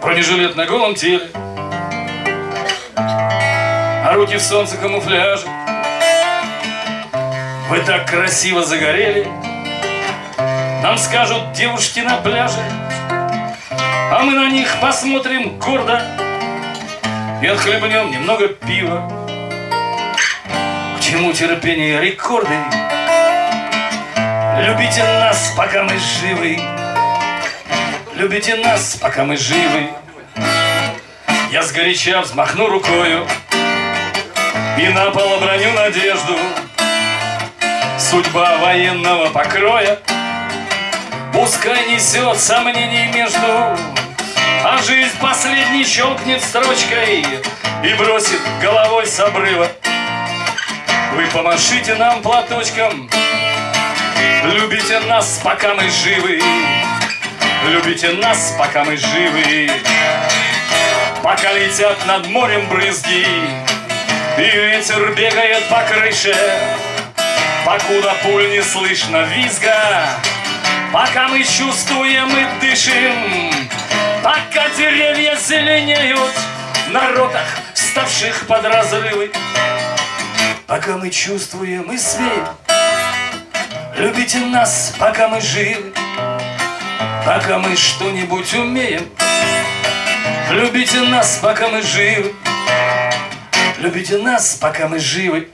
Бронежилет на голом теле. А руки в солнце камуфляже Вы так красиво загорели. Нам скажут девушки на пляже. А мы на них посмотрим гордо. И отхлебнем немного пива. К чему терпение рекорды? Любите нас, пока мы живы Любите нас, пока мы живы. Я сгоряча взмахну рукою И на пол оброню надежду. Судьба военного покроя Пускай несет сомнений между А жизнь последний щелкнет строчкой И бросит головой с обрыва. Вы помашите нам платочком Любите нас, пока мы живы Любите нас, пока мы живы. Пока летят над морем брызги И ветер бегает по крыше. Покуда пуль не слышно визга Пока мы чувствуем и дышим. Пока деревья зеленеют На ротах, ставших под разрывы. Пока мы чувствуем и свет Любите нас, пока мы живы Пока мы что-нибудь умеем. Любите нас, пока мы живы. Любите нас, пока мы живы